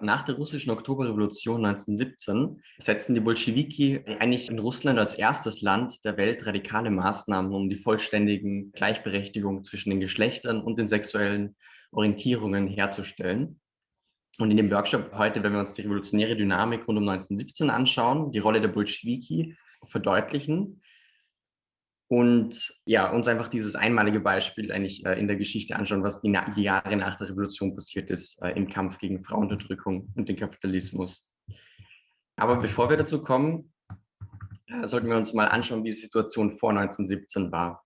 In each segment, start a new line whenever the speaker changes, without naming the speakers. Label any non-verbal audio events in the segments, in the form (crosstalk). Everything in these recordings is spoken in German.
Nach der russischen Oktoberrevolution 1917 setzten die Bolschewiki eigentlich in Russland als erstes Land der Welt radikale Maßnahmen, um die vollständigen Gleichberechtigung zwischen den Geschlechtern und den sexuellen Orientierungen herzustellen. Und in dem Workshop heute, wenn wir uns die revolutionäre Dynamik rund um 1917 anschauen, die Rolle der Bolschewiki verdeutlichen, und ja, uns einfach dieses einmalige Beispiel eigentlich äh, in der Geschichte anschauen, was die, die, Jahre nach der Revolution passiert ist äh, im Kampf gegen Frauenunterdrückung und den Kapitalismus. Aber bevor wir dazu kommen, äh, sollten wir uns mal anschauen, wie die Situation vor 1917 war.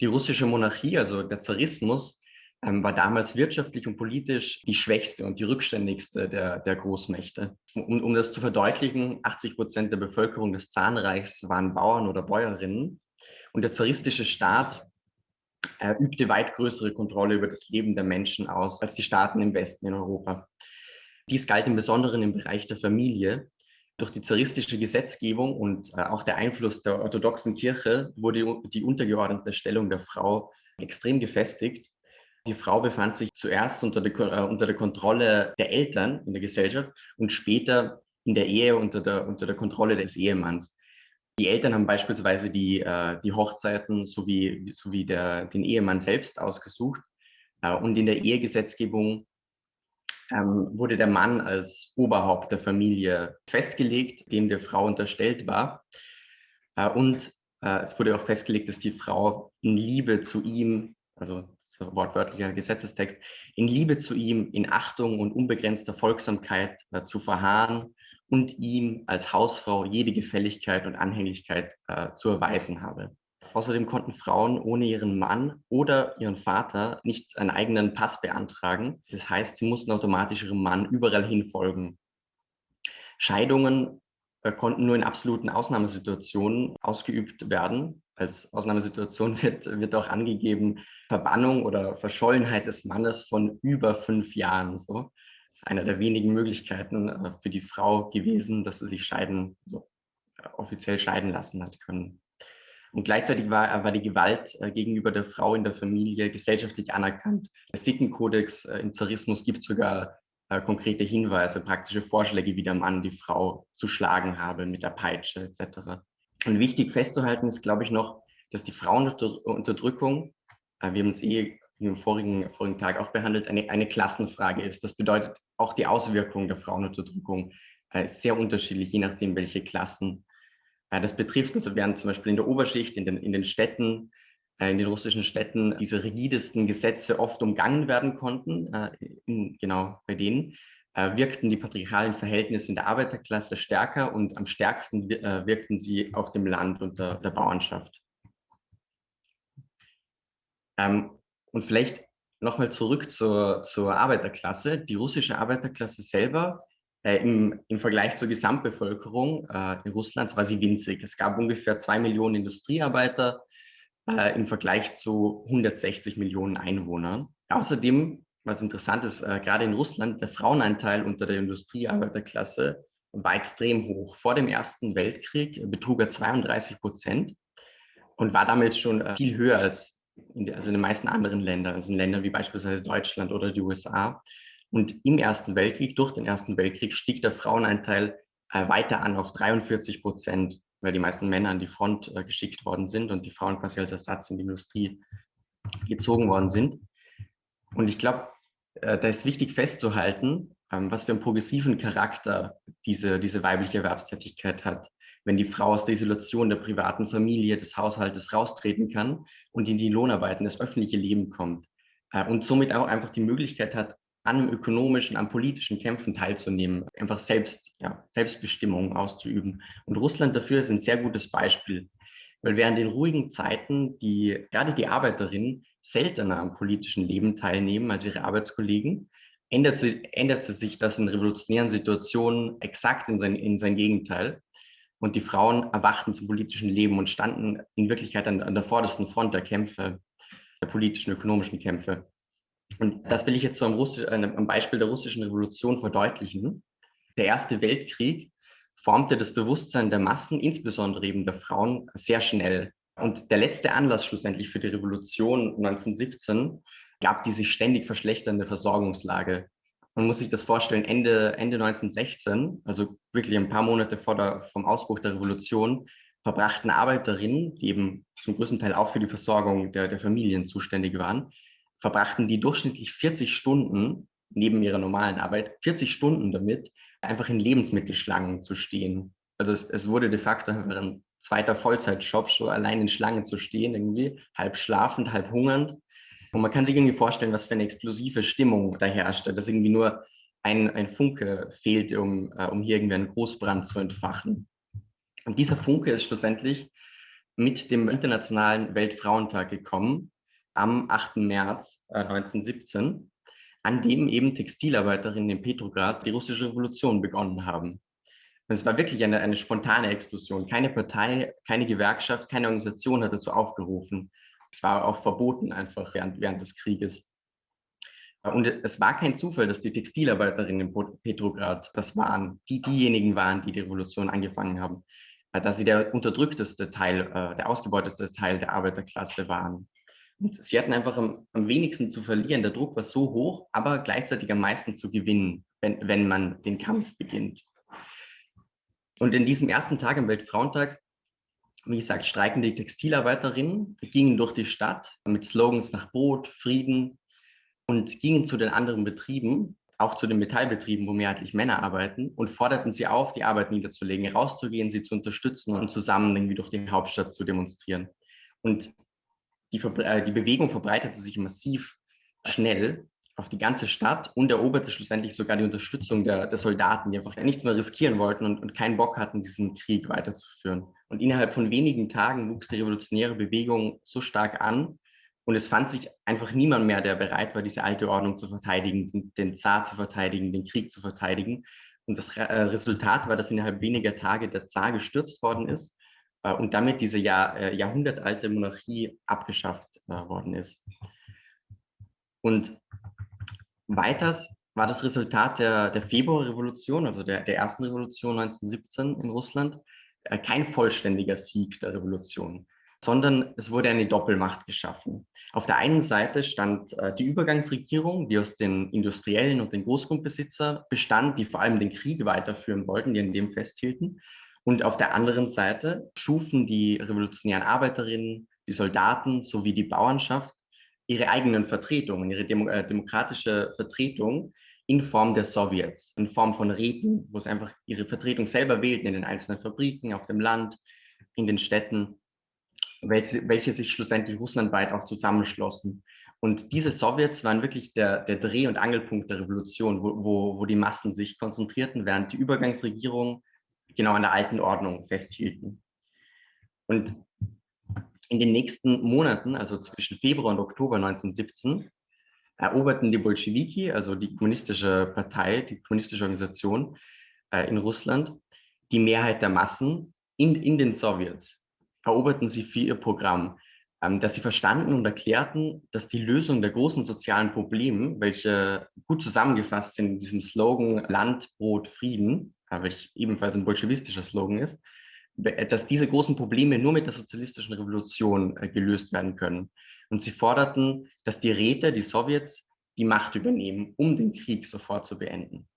Die russische Monarchie, also der Zarismus, ähm, war damals wirtschaftlich und politisch die schwächste und die rückständigste der, der Großmächte. Um, um das zu verdeutlichen, 80 Prozent der Bevölkerung des Zahnreichs waren Bauern oder Bäuerinnen und der zaristische Staat äh, übte weit größere Kontrolle über das Leben der Menschen aus als die Staaten im Westen in Europa. Dies galt im Besonderen im Bereich der Familie. Durch die zaristische Gesetzgebung und äh, auch der Einfluss der orthodoxen Kirche wurde die untergeordnete Stellung der Frau extrem gefestigt. Die Frau befand sich zuerst unter der, äh, unter der Kontrolle der Eltern in der Gesellschaft und später in der Ehe unter der, unter der Kontrolle des Ehemanns. Die Eltern haben beispielsweise die, äh, die Hochzeiten sowie, sowie der, den Ehemann selbst ausgesucht. Äh, und in der Ehegesetzgebung ähm, wurde der Mann als Oberhaupt der Familie festgelegt, dem der Frau unterstellt war. Äh, und äh, es wurde auch festgelegt, dass die Frau in Liebe zu ihm, also so wortwörtlicher Gesetzestext, in Liebe zu ihm, in Achtung und unbegrenzter Folgsamkeit äh, zu verharren und ihm als Hausfrau jede Gefälligkeit und Anhänglichkeit äh, zu erweisen habe. Außerdem konnten Frauen ohne ihren Mann oder ihren Vater nicht einen eigenen Pass beantragen. Das heißt, sie mussten automatisch ihrem Mann überall hin folgen. Scheidungen äh, konnten nur in absoluten Ausnahmesituationen ausgeübt werden. Als Ausnahmesituation (laughs) wird, wird auch angegeben Verbannung oder Verschollenheit des Mannes von über fünf Jahren. So ist eine der wenigen Möglichkeiten äh, für die Frau gewesen, dass sie sich scheiden, so äh, offiziell scheiden lassen hat können. Und gleichzeitig war, war die Gewalt äh, gegenüber der Frau in der Familie gesellschaftlich anerkannt. Der Sittenkodex im Zarismus gibt sogar konkrete Hinweise, praktische Vorschläge, wie der Mann die Frau zu schlagen habe mit der Peitsche etc. Und wichtig festzuhalten ist, glaube ich, noch, dass die Frauenunterdrückung, wir haben es eh im vorigen, vorigen Tag auch behandelt, eine, eine Klassenfrage ist. Das bedeutet, auch die Auswirkungen der Frauenunterdrückung äh, ist sehr unterschiedlich, je nachdem, welche Klassen. Äh, das betrifft, also während zum Beispiel in der Oberschicht, in den, in den Städten, äh, in den russischen Städten diese rigidesten Gesetze oft umgangen werden konnten, äh, in, genau bei denen, äh, wirkten die patriarchalen Verhältnisse in der Arbeiterklasse stärker und am stärksten äh, wirkten sie auf dem Land und der, der Bauernschaft. Ähm, und vielleicht nochmal zurück zur, zur Arbeiterklasse. Die russische Arbeiterklasse selber äh, im, im Vergleich zur Gesamtbevölkerung äh, in Russlands war sie winzig. Es gab ungefähr zwei Millionen Industriearbeiter äh, im Vergleich zu 160 Millionen Einwohnern. Außerdem, was interessant ist, äh, gerade in Russland, der Frauenanteil unter der Industriearbeiterklasse war extrem hoch. Vor dem Ersten Weltkrieg betrug er 32 Prozent und war damals schon äh, viel höher als in also in den meisten anderen Ländern, also in Ländern wie beispielsweise Deutschland oder die USA. Und im Ersten Weltkrieg, durch den Ersten Weltkrieg, stieg der Frauenanteil äh, weiter an auf 43 Prozent, weil die meisten Männer an die Front äh, geschickt worden sind und die Frauen quasi als Ersatz in die Industrie gezogen worden sind. Und ich glaube, äh, da ist wichtig festzuhalten, ähm, was für einen progressiven Charakter diese, diese weibliche Erwerbstätigkeit hat wenn die Frau aus der Isolation der privaten Familie, des Haushaltes raustreten kann und in die Lohnarbeit, in das öffentliche Leben kommt äh, und somit auch einfach die Möglichkeit hat, an ökonomischen, an politischen Kämpfen teilzunehmen, einfach selbst, ja, Selbstbestimmung auszuüben. Und Russland dafür ist ein sehr gutes Beispiel, weil während den ruhigen Zeiten die, gerade die Arbeiterinnen seltener am politischen Leben teilnehmen als ihre Arbeitskollegen, ändert, sie, ändert sich das in revolutionären Situationen exakt in sein, in sein Gegenteil. Und die Frauen erwachten zum politischen Leben und standen in Wirklichkeit an, an der vordersten Front der Kämpfe, der politischen, ökonomischen Kämpfe. Und das will ich jetzt so am, Russi am Beispiel der russischen Revolution verdeutlichen. Der Erste Weltkrieg formte das Bewusstsein der Massen, insbesondere eben der Frauen, sehr schnell. Und der letzte Anlass schlussendlich für die Revolution 1917 gab die sich ständig verschlechternde Versorgungslage Man muss sich das vorstellen, Ende, Ende 1916, also wirklich ein paar Monate vor der, vom Ausbruch der Revolution, verbrachten Arbeiterinnen, die eben zum größten Teil auch für die Versorgung der, der Familien zuständig waren, verbrachten die durchschnittlich 40 Stunden neben ihrer normalen Arbeit, 40 Stunden damit, einfach in Lebensmittelschlangen zu stehen. Also es, es wurde de facto ein zweiter Vollzeitjob, so allein in Schlangen zu stehen, irgendwie halb schlafend, halb hungernd. Und man kann sich irgendwie vorstellen, was für eine explosive Stimmung da herrscht, dass irgendwie nur ein, ein Funke fehlt, um, äh, um hier irgendwie einen Großbrand zu entfachen. Und dieser Funke ist schlussendlich mit dem Internationalen Weltfrauentag gekommen, am 8. März äh, 1917, an dem eben Textilarbeiterinnen in Petrograd die russische Revolution begonnen haben. Und es war wirklich eine, eine spontane Explosion. Keine Partei, keine Gewerkschaft, keine Organisation hat dazu aufgerufen. Es war auch verboten einfach während, während des Krieges. Und es war kein Zufall, dass die Textilarbeiterinnen in Petrograd das waren, die diejenigen waren, die die Revolution angefangen haben, dass sie der unterdrückteste Teil, äh, der ausgebeuteste Teil der Arbeiterklasse waren. Und sie hatten einfach am, am, wenigsten zu verlieren. Der Druck war so hoch, aber gleichzeitig am meisten zu gewinnen, wenn, wenn man den Kampf beginnt. Und in diesem ersten Tag am Weltfrauentag, wie gesagt, streiken die Textilarbeiterinnen, gingen durch die Stadt mit Slogans nach Brot, Frieden und gingen zu den anderen Betrieben, auch zu den Metallbetrieben, wo mehrheitlich Männer arbeiten, und forderten sie auf, die Arbeit niederzulegen, rauszugehen, sie zu unterstützen und zusammen irgendwie durch die Hauptstadt zu demonstrieren. Und die, äh, die Bewegung verbreitete sich massiv schnell auf die ganze Stadt und eroberte schlussendlich sogar die Unterstützung der, der Soldaten, die einfach nichts mehr riskieren wollten und, und keinen Bock hatten, diesen Krieg weiterzuführen. Und innerhalb von wenigen Tagen wuchs die revolutionäre Bewegung so stark an und es fand sich einfach niemand mehr, der bereit war, diese alte Ordnung zu verteidigen, den Zar zu verteidigen, den Krieg zu verteidigen. Und das äh, Resultat war, dass innerhalb weniger Tage der Zar gestürzt worden ist äh, und damit diese Jahr, äh, jahrhundertalte Monarchie abgeschafft worden ist. Und weiters war das Resultat der, der Februarrevolution, also der, der ersten Revolution 1917 in Russland, kein vollständiger Sieg der Revolution, sondern es wurde eine Doppelmacht geschaffen. Auf der einen Seite stand äh, die Übergangsregierung, die aus den Industriellen und den Großgrundbesitzer bestand, die vor allem den Krieg weiterführen wollten, die an dem festhielten. Und auf der anderen Seite schufen die revolutionären Arbeiterinnen, die Soldaten sowie die Bauernschaft ihre eigenen Vertretungen, ihre Demo äh, demokratische Vertretung in Form der Sowjets, in Form von Räten, wo sie einfach ihre Vertretung selber wählten in den einzelnen Fabriken, auf dem Land, in den Städten, welche, welche sich schlussendlich russlandweit auch zusammenschlossen. Und diese Sowjets waren wirklich der, der Dreh- und Angelpunkt der Revolution, wo, wo, wo die Massen sich konzentrierten, während die Übergangsregierung genau an der alten Ordnung festhielten. Und in den nächsten Monaten, also zwischen Februar und Oktober 1917, eroberten die Bolschewiki, also die kommunistische Partei, die kommunistische Organisation äh, in Russland, die Mehrheit der Massen in, in den Sowjets. Eroberten sie für ihr Programm, ähm, dass sie verstanden und erklärten, dass die Lösung der großen sozialen Probleme, welche gut zusammengefasst sind in diesem Slogan Land, Brot, Frieden, welch ebenfalls ein bolschewistischer Slogan ist, dass diese großen Probleme nur mit der sozialistischen Revolution äh, gelöst werden können. Und sie forderten, dass die Räte, die Sowjets, die Macht übernehmen, um den Krieg sofort zu beenden.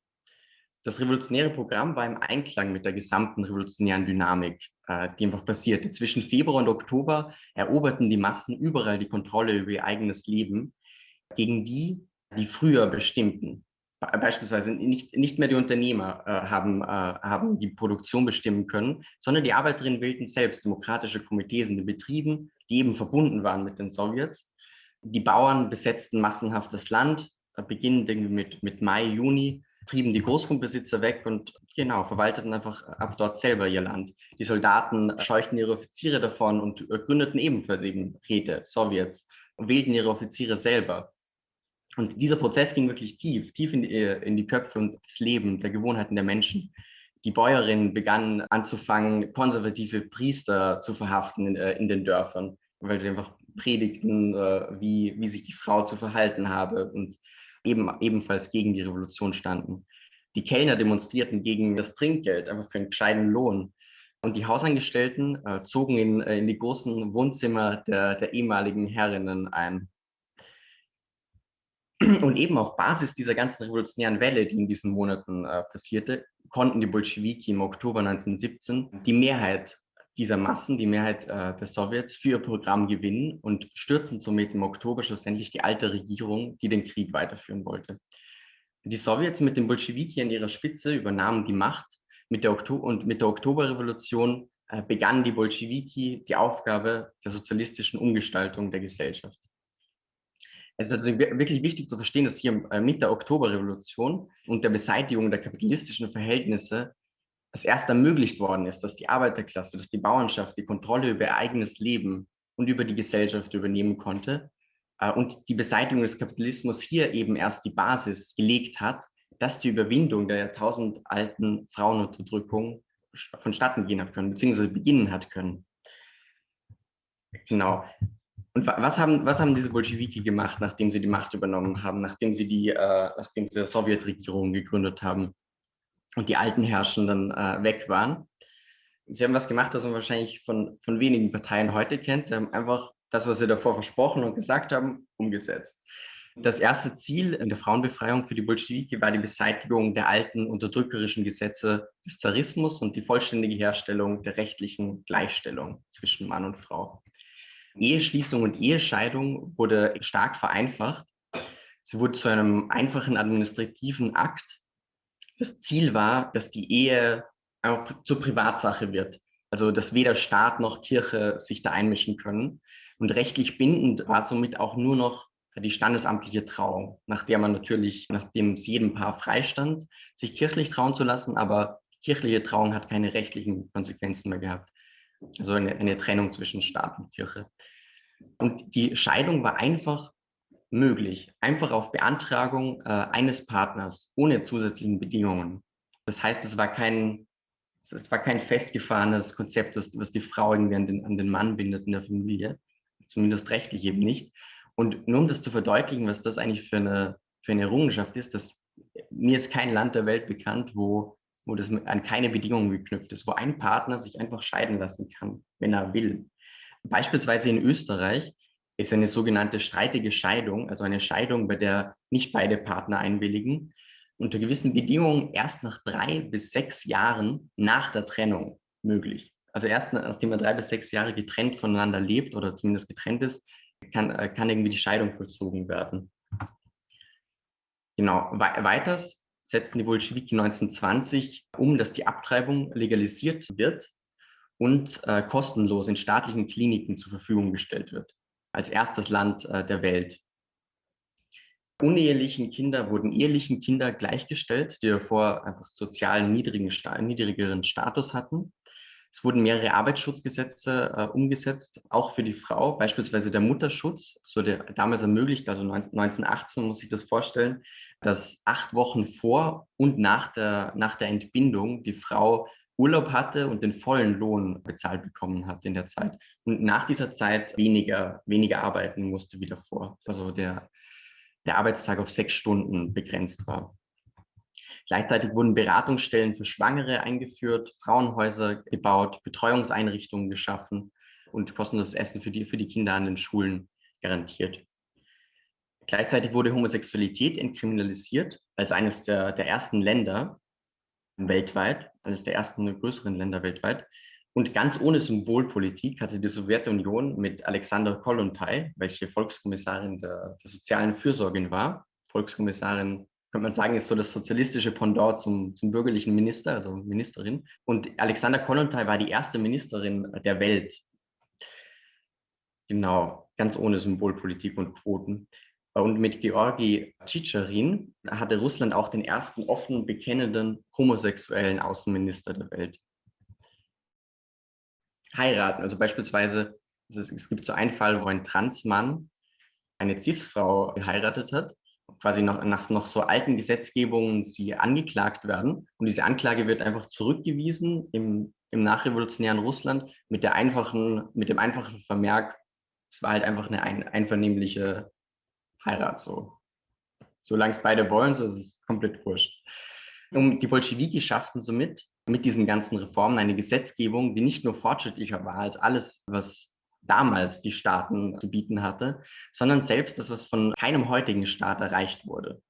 Das revolutionäre Programm war im Einklang mit der gesamten revolutionären Dynamik, äh, die einfach passierte. Zwischen Februar und Oktober eroberten die Massen überall die Kontrolle über ihr eigenes Leben gegen die, die früher bestimmten beispielsweise nicht, nicht mehr die Unternehmer äh, haben, äh, haben die Produktion bestimmen können, sondern die Arbeiterinnen wählten selbst demokratische Komitees in den Betrieben, die eben verbunden waren mit den Sowjets. Die Bauern besetzten massenhaft das Land, äh, beginnend mit, mit Mai, Juni, trieben die Großgrundbesitzer weg und genau, verwalteten einfach ab dort selber ihr Land. Die Soldaten scheuchten ihre Offiziere davon und äh, gründeten ebenfalls eben Räte, Sowjets und wählten ihre Offiziere selber. Und dieser Prozess ging wirklich tief, tief in die, in die Köpfe und das Leben der Gewohnheiten der Menschen. Die Bäuerinnen begannen anzufangen, konservative Priester zu verhaften in, äh, in den Dörfern, weil sie einfach predigten, äh, wie, wie sich die Frau zu verhalten habe und eben, ebenfalls gegen die Revolution standen. Die Kellner demonstrierten gegen das Trinkgeld, einfach für einen gescheiten Lohn. Und die Hausangestellten äh, zogen in, äh, in die großen Wohnzimmer der, der ehemaligen Herrinnen ein Und eben auf Basis dieser ganzen revolutionären Welle, die in diesen Monaten äh, passierte, konnten die Bolschewiki im Oktober 1917 die Mehrheit dieser Massen, die Mehrheit äh, der Sowjets, für ihr Programm gewinnen und stürzen somit im Oktober schlussendlich die alte Regierung, die den Krieg weiterführen wollte. Die Sowjets mit den Bolschewiki an ihrer Spitze übernahmen die Macht mit der und mit der Oktoberrevolution äh, begannen die Bolschewiki die Aufgabe der sozialistischen Umgestaltung der Gesellschaft. Es ist also wirklich wichtig zu verstehen, dass hier mit der Oktoberrevolution und der Beseitigung der kapitalistischen Verhältnisse es erst ermöglicht worden ist, dass die Arbeiterklasse, dass die Bauernschaft die Kontrolle über ihr eigenes Leben und über die Gesellschaft übernehmen konnte äh, und die Beseitigung des Kapitalismus hier eben erst die Basis gelegt hat, dass die Überwindung der jahrtausendalten Frauenunterdrückung vonstatten gehen hat können, beziehungsweise beginnen hat können. Genau. Und was haben, was haben diese Bolschewiki gemacht, nachdem sie die Macht übernommen haben, nachdem sie die, äh, nachdem sie die Sowjetregierung gegründet haben und die alten Herrschenden äh, weg waren? Sie haben was gemacht, was man wahrscheinlich von, von wenigen Parteien heute kennt. Sie haben einfach das, was sie davor versprochen und gesagt haben, umgesetzt. Das erste Ziel der Frauenbefreiung für die Bolschewiki war die Beseitigung der alten unterdrückerischen Gesetze des Zarismus und die vollständige Herstellung der rechtlichen Gleichstellung zwischen Mann und Frau. Eheschließung und Ehescheidung wurde stark vereinfacht. Sie wurde zu einem einfachen administrativen Akt. Das Ziel war, dass die Ehe auch zur Privatsache wird. Also, dass weder Staat noch Kirche sich da einmischen können. Und rechtlich bindend war somit auch nur noch die standesamtliche Trauung, nach der man natürlich, nachdem es jedem Paar freistand, sich kirchlich trauen zu lassen, aber kirchliche Trauung hat keine rechtlichen Konsequenzen mehr gehabt. Also eine, eine Trennung zwischen Staat und Kirche. Und die Scheidung war einfach möglich, einfach auf Beantragung äh, eines Partners, ohne zusätzlichen Bedingungen. Das heißt, es war kein, es war kein festgefahrenes Konzept, das, was die Frau irgendwie an den, an den Mann bindet in der Familie, zumindest rechtlich eben nicht. Und nur um das zu verdeutlichen, was das eigentlich für eine, für eine Errungenschaft ist, dass mir ist kein Land der Welt bekannt, wo, wo das an keine Bedingungen geknüpft ist, wo ein Partner sich einfach scheiden lassen kann, wenn er will. Beispielsweise in Österreich ist eine sogenannte streitige Scheidung, also eine Scheidung, bei der nicht beide Partner einwilligen, unter gewissen Bedingungen erst nach drei bis sechs Jahren nach der Trennung möglich. Also erst nachdem man drei bis sechs Jahre getrennt voneinander lebt oder zumindest getrennt ist, kann, äh, kann irgendwie die Scheidung vollzogen werden. Genau. weiters setzten die Bolschewiki 1920 um, dass die Abtreibung legalisiert wird und äh, kostenlos in staatlichen Kliniken zur Verfügung gestellt wird, als erstes Land äh, der Welt. Unehelichen Kinder wurden ehelichen Kinder gleichgestellt, die davor einfach sozial niedrigen, niedrigeren Status hatten. Es wurden mehrere Arbeitsschutzgesetze äh, umgesetzt, auch für die Frau, beispielsweise der Mutterschutz, so der damals ermöglicht, also 19, 1918 muss ich das vorstellen, dass acht Wochen vor und nach der, nach der Entbindung die Frau Urlaub hatte und den vollen Lohn bezahlt bekommen hat in der Zeit und nach dieser Zeit weniger, weniger arbeiten musste wie davor. Also der, der Arbeitstag auf sechs Stunden begrenzt war. Gleichzeitig wurden Beratungsstellen für Schwangere eingeführt, Frauenhäuser gebaut, Betreuungseinrichtungen geschaffen und kostenloses Essen für die, für die Kinder an den Schulen garantiert. Gleichzeitig wurde Homosexualität entkriminalisiert als eines der, der ersten Länder weltweit, eines der ersten größeren Länder weltweit. Und ganz ohne Symbolpolitik hatte die Sowjetunion mit Alexander Kollontai, welche Volkskommissarin der, der sozialen Fürsorge war, Volkskommissarin könnte man sagen, ist so das sozialistische Pendant zum, zum bürgerlichen Minister, also Ministerin. Und Alexander Kollontai war die erste Ministerin der Welt. Genau, ganz ohne Symbolpolitik und Quoten. Und mit Georgi Tschitscherin hatte Russland auch den ersten offen bekennenden homosexuellen Außenminister der Welt. Heiraten, also beispielsweise, es, es gibt so einen Fall, wo ein Transmann eine Cis-Frau geheiratet hat quasi noch, nach noch so alten Gesetzgebungen sie angeklagt werden. Und diese Anklage wird einfach zurückgewiesen im, im nachrevolutionären Russland mit, der einfachen, mit dem einfachen Vermerk, es war halt einfach eine ein, einvernehmliche Heirat. So. Solange es beide wollen, so ist es komplett wurscht. Und die Bolschewiki schafften somit mit diesen ganzen Reformen eine Gesetzgebung, die nicht nur fortschrittlicher war als alles, was damals die Staaten zu bieten hatte, sondern selbst das, was von keinem heutigen Staat erreicht wurde.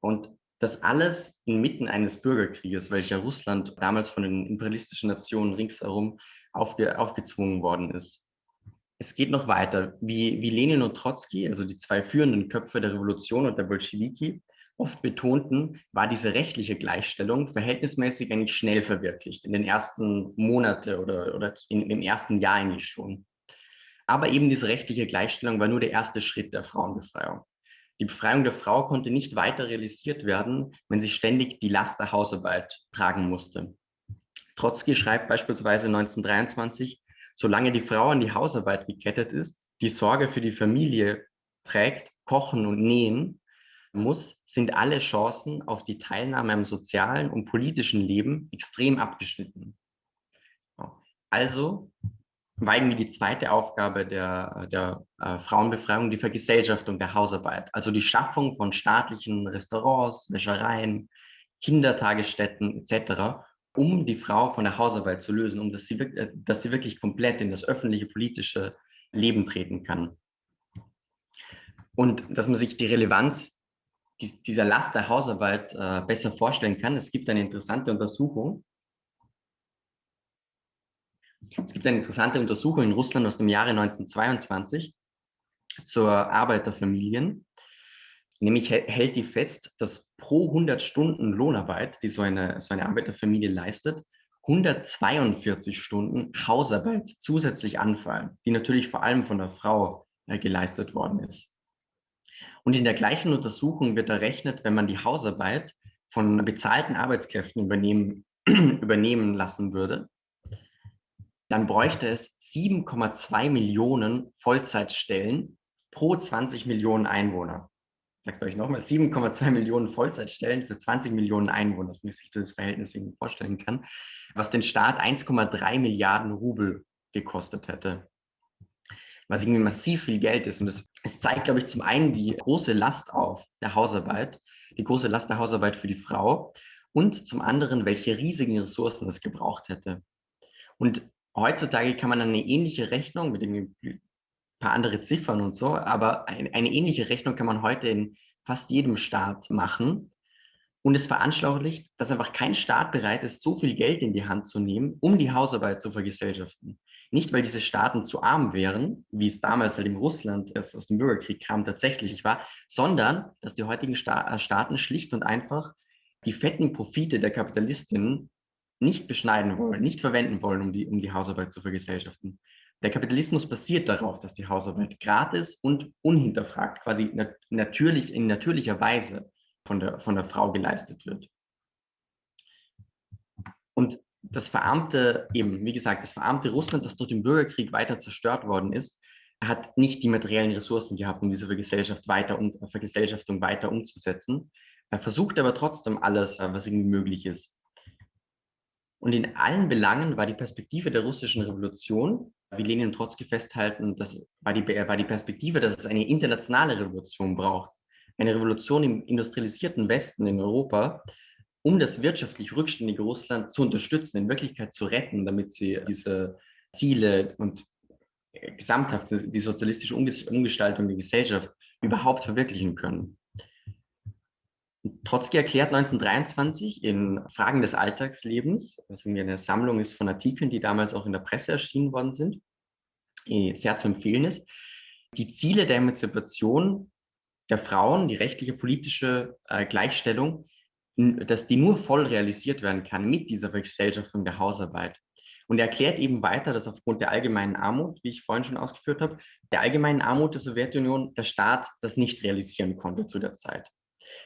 Und das alles inmitten eines Bürgerkrieges, welcher Russland damals von den imperialistischen Nationen ringsherum aufge, aufgezwungen worden ist. Es geht noch weiter. Wie, wie Lenin und Trotzki, also die zwei führenden Köpfe der Revolution und der Bolschewiki, oft betonten, war diese rechtliche Gleichstellung verhältnismäßig eigentlich schnell verwirklicht, in den ersten Monaten oder, oder in, im ersten Jahr eigentlich schon. Aber eben diese rechtliche Gleichstellung war nur der erste Schritt der Frauenbefreiung. Die Befreiung der Frau konnte nicht weiter realisiert werden, wenn sie ständig die Last der Hausarbeit tragen musste. Trotzki schreibt beispielsweise 1923, solange die Frau an die Hausarbeit gekettet ist, die Sorge für die Familie trägt, kochen und nähen muss, sind alle Chancen auf die Teilnahme am sozialen und politischen Leben extrem abgeschnitten. Also war irgendwie die zweite Aufgabe der, der äh, Frauenbefreiung die Vergesellschaftung der Hausarbeit, also die Schaffung von staatlichen Restaurants, Wäschereien, Kindertagesstätten etc., um die Frau von der Hausarbeit zu lösen, um dass sie, äh, dass sie wirklich komplett in das öffentliche politische Leben treten kann. Und dass man sich die Relevanz dieser Last der Hausarbeit äh, besser vorstellen kann. Es gibt eine interessante Untersuchung, es gibt eine interessante Untersuchung in Russland aus dem Jahre 1922 zur Arbeit der Familien. Nämlich hält die fest, dass pro 100 Stunden Lohnarbeit, die so eine, so eine Arbeiterfamilie leistet, 142 Stunden Hausarbeit zusätzlich anfallen, die natürlich vor allem von der Frau äh, geleistet worden ist. Und in der gleichen Untersuchung wird errechnet, wenn man die Hausarbeit von bezahlten Arbeitskräften übernehmen, (clears throat) übernehmen lassen würde, dann bräuchte es 7,2 Millionen Vollzeitstellen pro 20 Millionen Einwohner. Ich sage euch nochmal, 7,2 Millionen Vollzeitstellen für 20 Millionen Einwohner, dass man sich das Verhältnis irgendwie vorstellen kann, was den Staat 1,3 Milliarden Rubel gekostet hätte. Was irgendwie massiv viel Geld ist. Und es zeigt, glaube ich, zum einen die große Last auf der Hausarbeit, die große Last der Hausarbeit für die Frau und zum anderen, welche riesigen Ressourcen es gebraucht hätte. Und heutzutage kann man eine ähnliche Rechnung mit ein paar andere Ziffern und so, aber eine, eine ähnliche Rechnung kann man heute in fast jedem Staat machen. Und es veranschaulicht, dass einfach kein Staat bereit ist, so viel Geld in die Hand zu nehmen, um die Hausarbeit zu vergesellschaften. Nicht, weil diese Staaten zu arm wären, wie es damals halt im Russland, das aus dem Bürgerkrieg kam, tatsächlich war, sondern dass die heutigen Sta Staaten schlicht und einfach die fetten Profite der Kapitalistinnen nicht beschneiden wollen, nicht verwenden wollen, um die, um die Hausarbeit zu vergesellschaften. Der Kapitalismus basiert darauf, dass die Hausarbeit gratis und unhinterfragt, quasi nat natürlich, in natürlicher Weise von der, von der Frau geleistet wird. Und das verarmte, eben, wie gesagt, das verarmte Russland, das durch den Bürgerkrieg weiter zerstört worden ist, hat nicht die materiellen Ressourcen gehabt, um diese Vergesellschaft weiter um, Vergesellschaftung weiter umzusetzen. Er versucht aber trotzdem alles, was irgendwie möglich ist. Und in allen Belangen war die Perspektive der russischen Revolution, wie Lenin und Trotzki festhalten, das war die, war die Perspektive, dass es eine internationale Revolution braucht. Eine Revolution im industrialisierten Westen in Europa, um das wirtschaftlich rückständige Russland zu unterstützen, in Wirklichkeit zu retten, damit sie diese Ziele und gesamthaft die sozialistische Umgestaltung der Gesellschaft überhaupt verwirklichen können. Trotzki erklärt 1923 in Fragen des Alltagslebens, was irgendwie eine Sammlung ist von Artikeln, die damals auch in der Presse erschienen worden sind, eh, sehr zu empfehlen ist, die Ziele der Emanzipation der Frauen, die rechtliche politische äh, Gleichstellung, dass die nur voll realisiert werden kann mit dieser Vergesellschaftung der Hausarbeit. Und er erklärt eben weiter, dass aufgrund der allgemeinen Armut, wie ich vorhin schon ausgeführt habe, der allgemeinen Armut der Sowjetunion der Staat das nicht realisieren konnte zu der Zeit.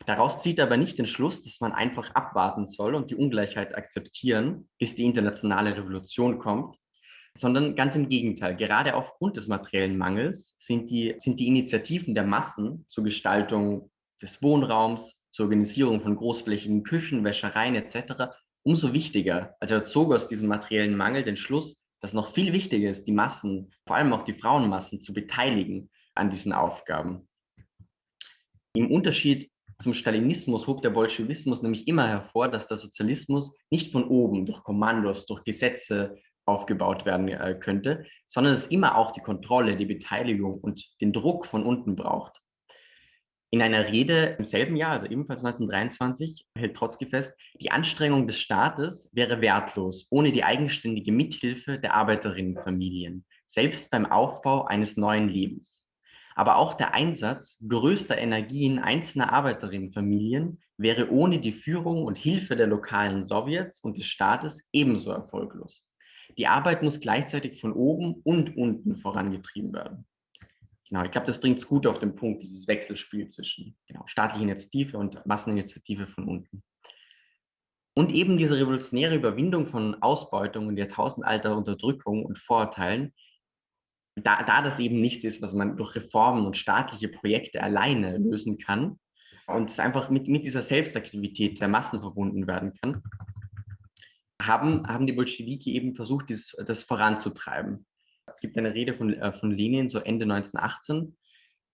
Daraus zieht er aber nicht den Schluss, dass man einfach abwarten soll und die Ungleichheit akzeptieren, bis die internationale Revolution kommt, sondern ganz im Gegenteil. Gerade aufgrund des materiellen Mangels sind die, sind die Initiativen der Massen zur Gestaltung des Wohnraums, zur Organisierung von großflächigen Küchen, Wäschereien etc. umso wichtiger. Also er zog aus diesem materiellen Mangel den Schluss, dass noch viel wichtiger ist, die Massen, vor allem auch die Frauenmassen, zu beteiligen an diesen Aufgaben. Im Unterschied zum Stalinismus hob der Bolschewismus nämlich immer hervor, dass der Sozialismus nicht von oben durch Kommandos, durch Gesetze aufgebaut werden äh, könnte, sondern es immer auch die Kontrolle, die Beteiligung und den Druck von unten braucht. In einer Rede im selben Jahr, also ebenfalls 1923, hält Trotzki fest, die Anstrengung des Staates wäre wertlos ohne die eigenständige Mithilfe der Arbeiterinnenfamilien, selbst beim Aufbau eines neuen Lebens. Aber auch der Einsatz größter Energien einzelner Arbeiterinnenfamilien wäre ohne die Führung und Hilfe der lokalen Sowjets und des Staates ebenso erfolglos. Die Arbeit muss gleichzeitig von oben und unten vorangetrieben werden. Genau, ich glaube, das bringt es gut auf den Punkt, dieses Wechselspiel zwischen genau, staatlicher Initiative und Masseninitiative von unten. Und eben diese revolutionäre Überwindung von Ausbeutung und jahrtausendalter Unterdrückung und Vorurteilen, da, da das eben nichts ist, was man durch Reformen und staatliche Projekte alleine lösen kann und es einfach mit, mit dieser Selbstaktivität der Massen verbunden werden kann, haben, haben die Bolschewiki eben versucht, dieses, das voranzutreiben. Es gibt eine Rede von, äh, von Lenin, so Ende 1918,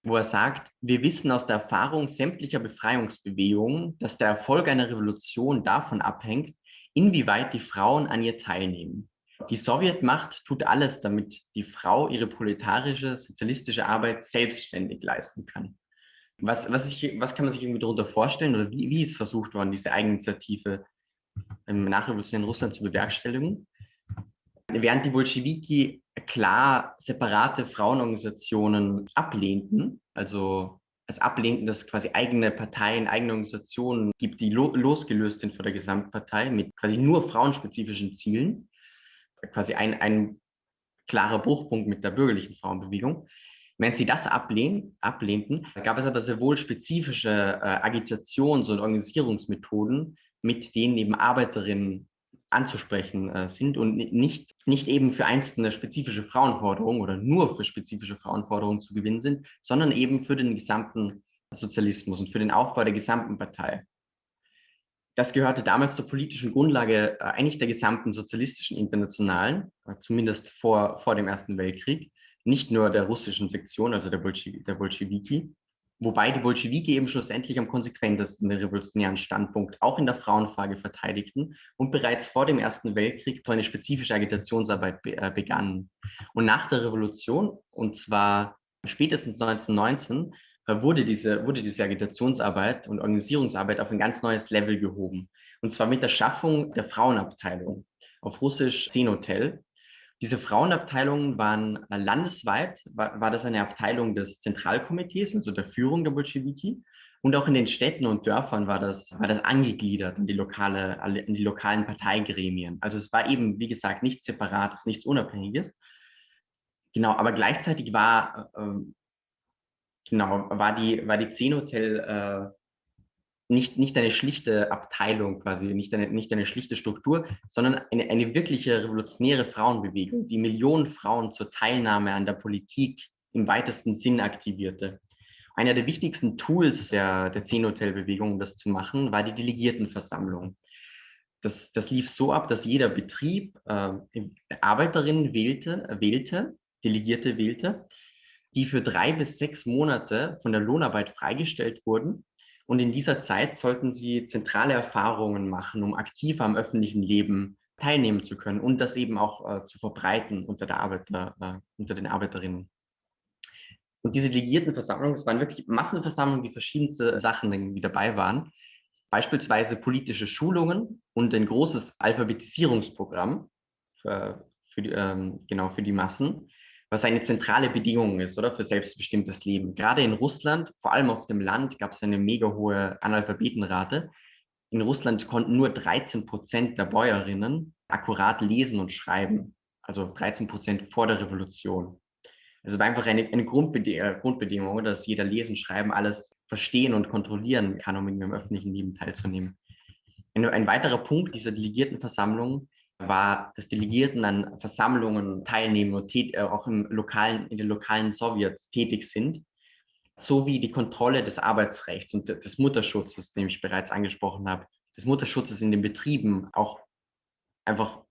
wo er sagt, wir wissen aus der Erfahrung sämtlicher Befreiungsbewegungen, dass der Erfolg einer Revolution davon abhängt, inwieweit die Frauen an ihr teilnehmen. Die Sowjetmacht tut alles, damit die Frau ihre proletarische, sozialistische Arbeit selbstständig leisten kann. Was, was, ich, was kann man sich irgendwie darunter vorstellen oder wie, wie ist versucht worden, diese Eigeninitiative im nachrevolutionären Russland zu bewerkstelligen? Während die Bolschewiki klar separate Frauenorganisationen ablehnten, also es ablehnten, dass es quasi eigene Parteien, eigene Organisationen gibt, die lo losgelöst sind von der Gesamtpartei mit quasi nur frauenspezifischen Zielen, quasi ein, ein klarer Bruchpunkt mit der bürgerlichen Frauenbewegung. Wenn sie das ablehn, ablehnten, gab es aber sehr wohl spezifische äh, Agitations- und Organisierungsmethoden, mit denen eben Arbeiterinnen anzusprechen äh, sind und nicht, nicht eben für einzelne spezifische Frauenforderungen oder nur für spezifische Frauenforderungen zu gewinnen sind, sondern eben für den gesamten Sozialismus und für den Aufbau der gesamten Partei. Das gehörte damals zur politischen Grundlage äh, eigentlich der gesamten sozialistischen Internationalen, äh, zumindest vor, vor dem Ersten Weltkrieg, nicht nur der russischen Sektion, also der, Bolschew der Bolschewiki, Wobei die Bolschewiki eben schlussendlich am konsequentesten den revolutionären Standpunkt auch in der Frauenfrage verteidigten und bereits vor dem Ersten Weltkrieg so eine spezifische Agitationsarbeit be äh, begannen. Und nach der Revolution, und zwar spätestens 1919, äh, wurde diese, wurde diese Agitationsarbeit und Organisierungsarbeit auf ein ganz neues Level gehoben. Und zwar mit der Schaffung der Frauenabteilung, auf Russisch Zenotel, diese Frauenabteilungen waren landesweit, war, war das eine Abteilung des Zentralkomitees, also der Führung der Bolschewiki. Und auch in den Städten und Dörfern war das, war das angegliedert an die, lokale, an die lokalen Parteigremien. Also es war eben, wie gesagt, nichts Separates, nichts Unabhängiges. Genau, aber gleichzeitig war, äh, genau, war die, war die Zenhotel äh, nicht, nicht eine schlichte Abteilung quasi, nicht eine, nicht eine schlichte Struktur, sondern eine, eine wirkliche revolutionäre Frauenbewegung, die Millionen Frauen zur Teilnahme an der Politik im weitesten Sinn aktivierte. Einer der wichtigsten Tools der, der Zehn-Hotel-Bewegung, um das zu machen, war die Delegiertenversammlung. Das, das lief so ab, dass jeder Betrieb äh, Arbeiterinnen wählte, wählte, Delegierte wählte, die für drei bis sechs Monate von der Lohnarbeit freigestellt wurden und in dieser Zeit sollten sie zentrale Erfahrungen machen, um aktiv am öffentlichen Leben teilnehmen zu können und das eben auch äh, zu verbreiten unter, der Arbeiter, äh, unter den Arbeiterinnen. Und diese Delegiertenversammlungen, es waren wirklich Massenversammlungen, die verschiedenste Sachen irgendwie dabei waren. Beispielsweise politische Schulungen und ein großes Alphabetisierungsprogramm für, für die, ähm, genau für die Massen was eine zentrale Bedingung ist, oder? Für selbstbestimmtes Leben. Gerade in Russland, vor allem auf dem Land, gab es eine mega hohe Analphabetenrate. In Russland konnten nur 13 Prozent der Bäuerinnen akkurat lesen und schreiben. Also 13 Prozent vor der Revolution. Also war einfach eine, eine äh, Grundbedingung, dass jeder lesen, schreiben, alles verstehen und kontrollieren kann, um in im öffentlichen Leben teilzunehmen. Ein, ein weiterer Punkt dieser Delegiertenversammlung war, dass Delegierten an Versammlungen teilnehmen und äh, auch im lokalen, in den lokalen Sowjets tätig sind, sowie die Kontrolle des Arbeitsrechts und des Mutterschutzes, den ich bereits angesprochen habe, des Mutterschutzes in den Betrieben, auch einfach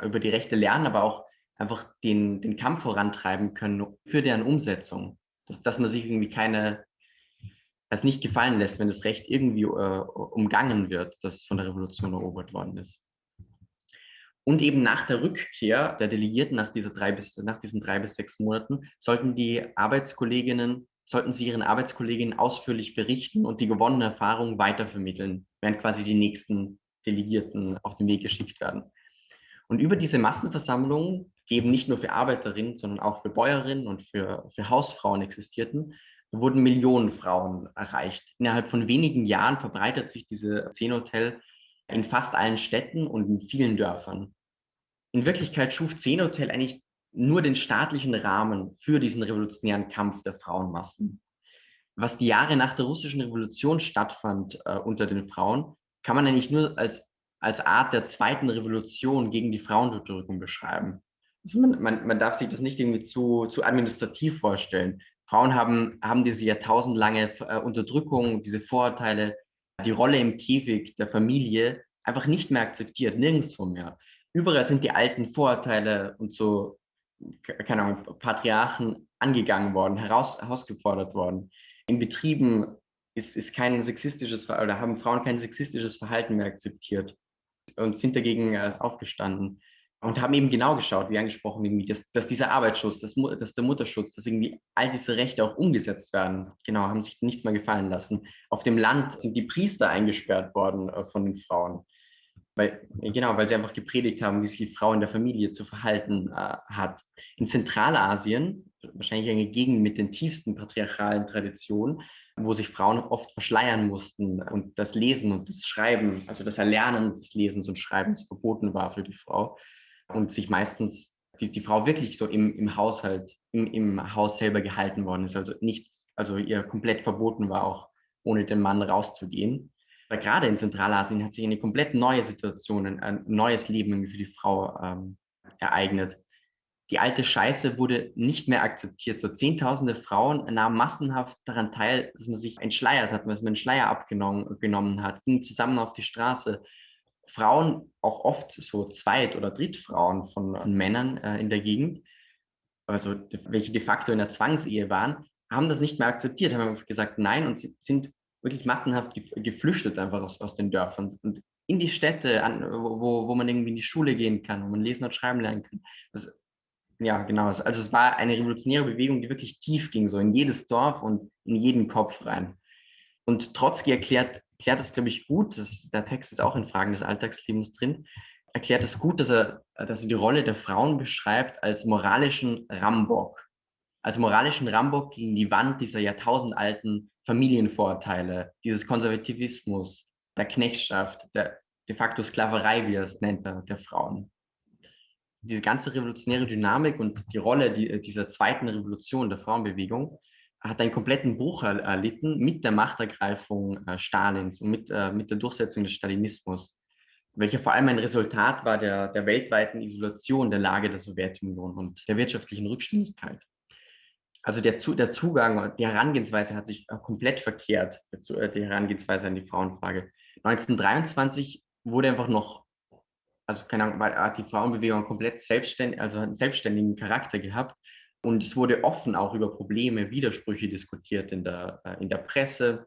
über die Rechte lernen, aber auch einfach den, den Kampf vorantreiben können für deren Umsetzung. Dass, dass man sich irgendwie keine, das nicht gefallen lässt, wenn das Recht irgendwie äh, umgangen wird, das von der Revolution erobert worden ist. Und eben nach der Rückkehr der Delegierten, nach, dieser drei bis, nach diesen drei bis sechs Monaten, sollten die Arbeitskolleginnen, sollten sie ihren Arbeitskolleginnen ausführlich berichten und die gewonnene Erfahrung weitervermitteln, während quasi die nächsten Delegierten auf den Weg geschickt werden. Und über diese Massenversammlungen, die eben nicht nur für Arbeiterinnen, sondern auch für Bäuerinnen und für, für Hausfrauen existierten, wurden Millionen Frauen erreicht. Innerhalb von wenigen Jahren verbreitet sich diese Zehn-Hotel in fast allen Städten und in vielen Dörfern. In Wirklichkeit schuf Zehn-Hotel eigentlich nur den staatlichen Rahmen für diesen revolutionären Kampf der Frauenmassen. Was die Jahre nach der russischen Revolution stattfand äh, unter den Frauen, kann man eigentlich nur als, als Art der zweiten Revolution gegen die Frauenunterdrückung beschreiben. Also man, man, man darf sich das nicht irgendwie zu, zu administrativ vorstellen. Frauen haben, haben diese jahrtausendlange äh, Unterdrückung, diese Vorurteile, die Rolle im Käfig der Familie einfach nicht mehr akzeptiert, nirgendwo mehr. Überall sind die alten Vorurteile und so, keine Ahnung, Patriarchen angegangen worden, heraus, herausgefordert worden. In Betrieben ist, ist kein sexistisches, oder haben Frauen kein sexistisches Verhalten mehr akzeptiert und sind dagegen äh, aufgestanden und haben eben genau geschaut, wie angesprochen, irgendwie, dass, dass dieser Arbeitsschutz, dass, dass der Mutterschutz, dass irgendwie all diese Rechte auch umgesetzt werden. Genau, haben sich nichts mehr gefallen lassen. Auf dem Land sind die Priester eingesperrt worden äh, von den Frauen. Weil, genau, weil sie einfach gepredigt haben, wie sich die Frau in der Familie zu verhalten äh, hat. In Zentralasien, wahrscheinlich eine Gegend mit den tiefsten patriarchalen Traditionen, wo sich Frauen oft verschleiern mussten und das Lesen und das Schreiben, also das Erlernen des Lesens und Schreibens verboten war für die Frau und sich meistens die, die Frau wirklich so im, im Haushalt, im, im Haus selber gehalten worden ist. Also nichts, also ihr komplett verboten war, auch ohne den Mann rauszugehen. Aber gerade in Zentralasien hat sich eine komplett neue Situation, ein neues Leben für die Frau ähm, ereignet. Die alte Scheiße wurde nicht mehr akzeptiert. So Zehntausende Frauen nahmen massenhaft daran teil, dass man sich entschleiert hat, dass man einen Schleier abgenommen hat, gingen zusammen auf die Straße, Frauen, auch oft so Zweit- oder Drittfrauen von, von Männern äh, in der Gegend, also welche de facto in der Zwangsehe waren, haben das nicht mehr akzeptiert, haben gesagt nein und sind wirklich massenhaft geflüchtet einfach aus, aus den Dörfern und in die Städte, an, wo, wo man irgendwie in die Schule gehen kann, wo man lesen und schreiben lernen kann. Das, ja, genau. Also es war eine revolutionäre Bewegung, die wirklich tief ging, so in jedes Dorf und in jeden Kopf rein. Und Trotzki erklärt erklärt es, glaube ich, gut, das, der Text ist auch in Fragen des Alltagslebens drin, erklärt es gut, dass er, dass er die Rolle der Frauen beschreibt als moralischen Rambock. Als moralischen Rambock gegen die Wand dieser jahrtausendalten Familienvorteile, dieses Konservativismus, der Knechtschaft, der de facto Sklaverei, wie er es nennt, der, Frauen. Diese ganze revolutionäre Dynamik und die Rolle die, dieser zweiten Revolution der Frauenbewegung hat einen kompletten Bruch erlitten mit der Machtergreifung äh, Stalins und mit, äh, mit der Durchsetzung des Stalinismus, welcher vor allem ein Resultat war der, der weltweiten Isolation der Lage der Sowjetunion und der wirtschaftlichen Rückständigkeit. Also der, der Zugang, die Herangehensweise hat sich äh, komplett verkehrt, die Herangehensweise an die Frauenfrage. 1923 wurde einfach noch, also keine Ahnung, hat die Frauenbewegung komplett selbstständig, also einen selbstständigen Charakter gehabt und es wurde offen auch über Probleme, Widersprüche diskutiert in der, äh, in der Presse.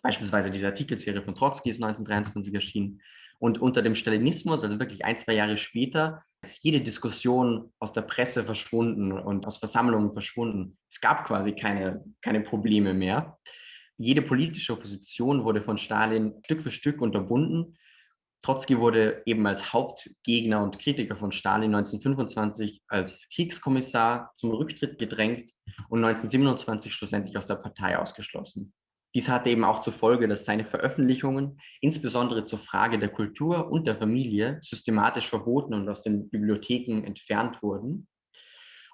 Beispielsweise diese Artikelserie von Trotzki ist 1923 erschienen. Und unter dem Stalinismus, also wirklich ein, zwei Jahre später, ist jede Diskussion aus der Presse verschwunden und aus Versammlungen verschwunden. Es gab quasi keine, keine Probleme mehr. Jede politische Opposition wurde von Stalin Stück für Stück unterbunden Trotzki wurde eben als Hauptgegner und Kritiker von Stalin 1925 als Kriegskommissar zum Rücktritt gedrängt und 1927 schlussendlich aus der Partei ausgeschlossen. Dies hatte eben auch zur Folge, dass seine Veröffentlichungen, insbesondere zur Frage der Kultur und der Familie, systematisch verboten und aus den Bibliotheken entfernt wurden.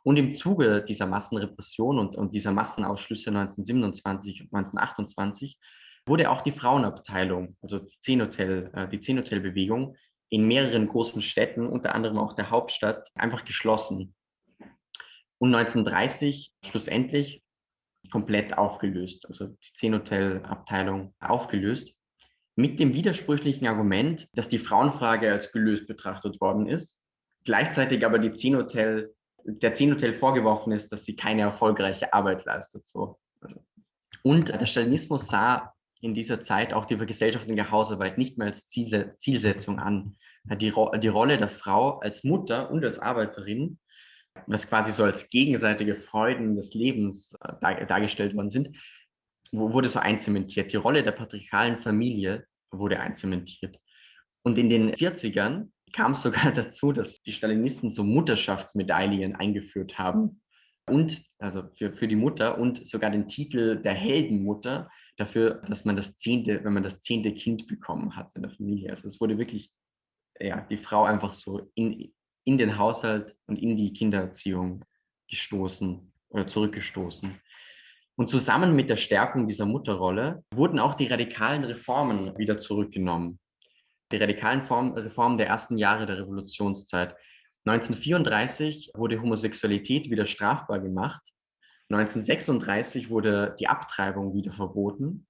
Und im Zuge dieser Massenrepression und, und dieser Massenausschlüsse 1927 und 1928 wurde auch die Frauenabteilung, also die Zehn-Hotel, äh, die Zehn-Hotel-Bewegung in mehreren großen Städten, unter anderem auch der Hauptstadt, einfach geschlossen. Und 1930 schlussendlich komplett aufgelöst, also die Zehn-Hotel-Abteilung aufgelöst, mit dem widersprüchlichen Argument, dass die Frauenfrage als gelöst betrachtet worden ist, gleichzeitig aber die Zehn-Hotel, der Zehn-Hotel vorgeworfen ist, dass sie keine erfolgreiche Arbeit leistet. So. Und der Stalinismus sah in dieser Zeit auch die vergesellschaftliche Hausarbeit nicht mehr als Zielsetzung an, die, Ro die Rolle der Frau als Mutter und als Arbeiterin, was quasi so als gegenseitige Freuden des Lebens äh, dar dargestellt worden sind, wurde so einzementiert. Die Rolle der patriarchalen Familie wurde einzementiert. Und in den 40ern kam es (laughs) sogar dazu, dass die Stalinisten so Mutterschaftsmedaillen eingeführt haben. Und, also für, für die Mutter und sogar den Titel der Heldenmutter dafür, dass man das zehnte, wenn man das zehnte Kind bekommen hat in der Familie. Also es wurde wirklich, ja, die Frau einfach so in, in den Haushalt und in die Kindererziehung gestoßen oder zurückgestoßen. Und zusammen mit der Stärkung dieser Mutterrolle wurden auch die radikalen Reformen wieder zurückgenommen. Die radikalen Form, Reformen der ersten Jahre der Revolutionszeit. 1934 wurde Homosexualität wieder strafbar gemacht. 1936 wurde die Abtreibung wieder verboten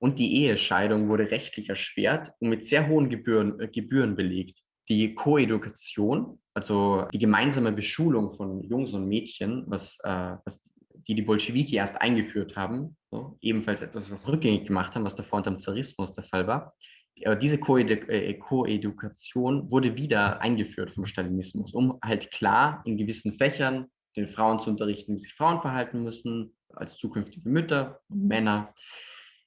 und die Ehescheidung wurde rechtlich erschwert und mit sehr hohen Gebühren, äh, Gebühren belegt. Die Koedukation, also die gemeinsame Beschulung von Jungs und Mädchen, was, äh, was die die Bolschewiki erst eingeführt haben, so, ebenfalls etwas, was rückgängig gemacht haben, was davor unter dem Zarismus der Fall war. Aber diese äh, Koedukation wurde wieder eingeführt vom Stalinismus, um halt klar in gewissen Fächern den Frauen zu unterrichten, wie sich Frauen verhalten müssen, als zukünftige Mütter, Männer.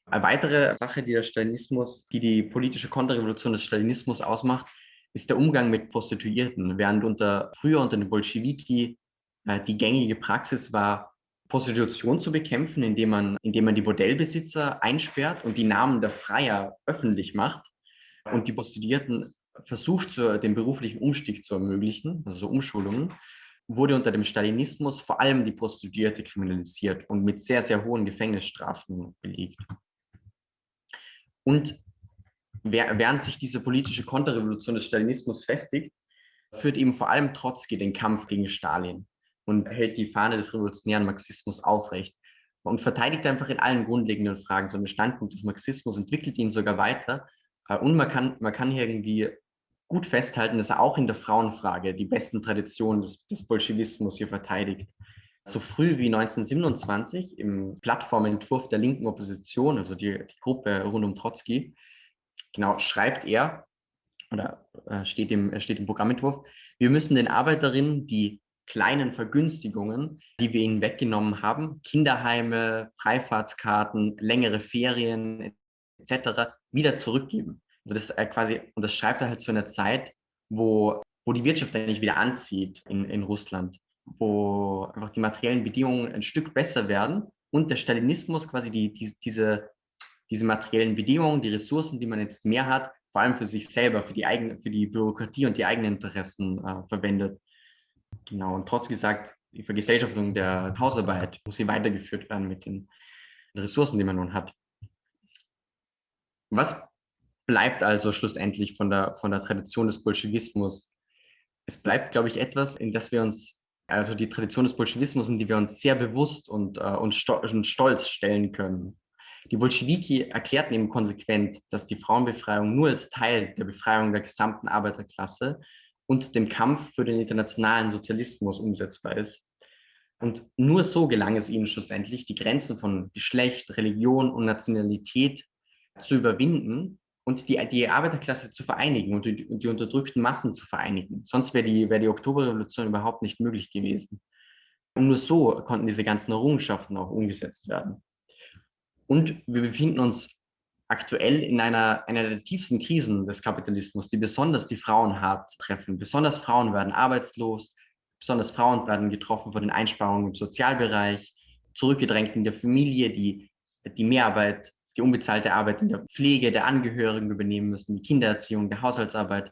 Eine weitere Sache, die der Stalinismus, die die politische Konterrevolution des Stalinismus ausmacht, ist der Umgang mit Prostituierten. Während unter früher unter den Bolschewiki äh, die gängige Praxis war, Prostitution zu bekämpfen, indem man, indem man die Bordellbesitzer einsperrt und die Namen der Freier öffentlich macht und die Prostituierten versucht, zu, den beruflichen Umstieg zu ermöglichen, also so Umschulungen, wurde unter dem Stalinismus vor allem die Prostituierte kriminalisiert und mit sehr, sehr hohen Gefängnisstrafen belegt. Und während sich diese politische Konterrevolution des Stalinismus festigt, führt eben vor allem Trotzki den Kampf gegen Stalin und hält die Fahne des revolutionären Marxismus aufrecht und verteidigt einfach in allen grundlegenden Fragen so einen Standpunkt des Marxismus, entwickelt ihn sogar weiter. Äh, und man kann, man kann hier irgendwie gut festhalten, dass er auch in der Frauenfrage die besten Traditionen des, des Bolschewismus hier verteidigt. So früh wie 1927 im Plattformentwurf der linken Opposition, also die, die Gruppe rund um Trotzki, genau schreibt er, oder äh, steht, im, steht im Programmentwurf, wir müssen den Arbeiterinnen die kleinen Vergünstigungen, die wir ihnen weggenommen haben, Kinderheime, Freifahrtskarten, längere Ferien etc., wieder zurückgeben. Also das ist quasi, und das schreibt er halt zu einer Zeit, wo, wo die Wirtschaft eigentlich wieder anzieht in, in Russland, wo einfach die materiellen Bedingungen ein Stück besser werden und der Stalinismus quasi die, die, diese, diese materiellen Bedingungen, die Ressourcen, die man jetzt mehr hat, vor allem für sich selber, für die, eigene, für die Bürokratie und die eigenen Interessen äh, verwendet. Genau, und trotz gesagt, die Vergesellschaftung der Hausarbeit muss hier weitergeführt werden mit den Ressourcen, die man nun hat. Was bleibt also schlussendlich von der, von der Tradition des Bolschewismus? Es bleibt, glaube ich, etwas, in das wir uns, also die Tradition des Bolschewismus, in die wir uns sehr bewusst und, äh, und, sto und stolz stellen können. Die Bolschewiki erklärten eben konsequent, dass die Frauenbefreiung nur als Teil der Befreiung der gesamten Arbeiterklasse und dem Kampf für den internationalen Sozialismus umsetzbar ist. Und nur so gelang es ihnen schlussendlich, die Grenzen von Geschlecht, Religion und Nationalität zu überwinden und die, die Arbeiterklasse zu vereinigen und die, die unterdrückten Massen zu vereinigen. Sonst wäre die, wär die Oktoberrevolution überhaupt nicht möglich gewesen. Und nur so konnten diese ganzen Errungenschaften auch umgesetzt werden. Und wir befinden uns aktuell in einer, einer der tiefsten Krisen des Kapitalismus, die besonders die Frauen hart treffen. Besonders Frauen werden arbeitslos, besonders Frauen werden getroffen von den Einsparungen im Sozialbereich, zurückgedrängt in der Familie, die die Mehrarbeit, die unbezahlte Arbeit in der Pflege der Angehörigen übernehmen müssen, die Kindererziehung, der Haushaltsarbeit.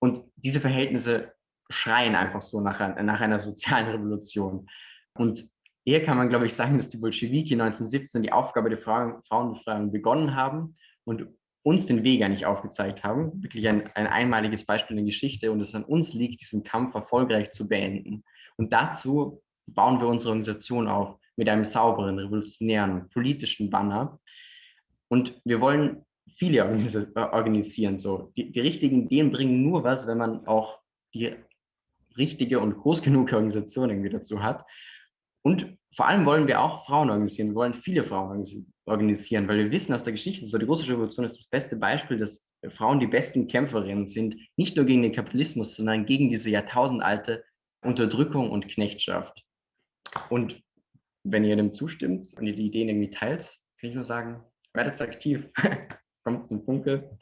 Und diese Verhältnisse schreien einfach so nach, nach einer sozialen Revolution. Und hier kann man, glaube ich, sagen, dass die Bolschewiki 1917 die Aufgabe der Frauen, Frauenbefreiung begonnen haben und uns den Weg eigentlich aufgezeigt haben. Wirklich ein, ein einmaliges Beispiel in der Geschichte und es an uns liegt, diesen Kampf erfolgreich zu beenden. Und dazu bauen wir unsere Organisation auf mit einem sauberen, revolutionären, politischen Banner. Und wir wollen viele organisieren. So. Die, die richtigen Ideen bringen nur was, wenn man auch die richtige und groß genug Organisation irgendwie dazu hat. Und vor allem wollen wir auch Frauen organisieren. Wir wollen viele Frauen organisieren, weil wir wissen aus der Geschichte, so die russische Revolution ist das beste Beispiel, dass Frauen die besten Kämpferinnen sind, nicht nur gegen den Kapitalismus, sondern gegen diese jahrtausendalte Unterdrückung und Knechtschaft. Und wenn ihr dem zustimmt und ihr die Ideen irgendwie teilt, kann ich nur sagen, werdet aktiv, (laughs) kommt zum Funke.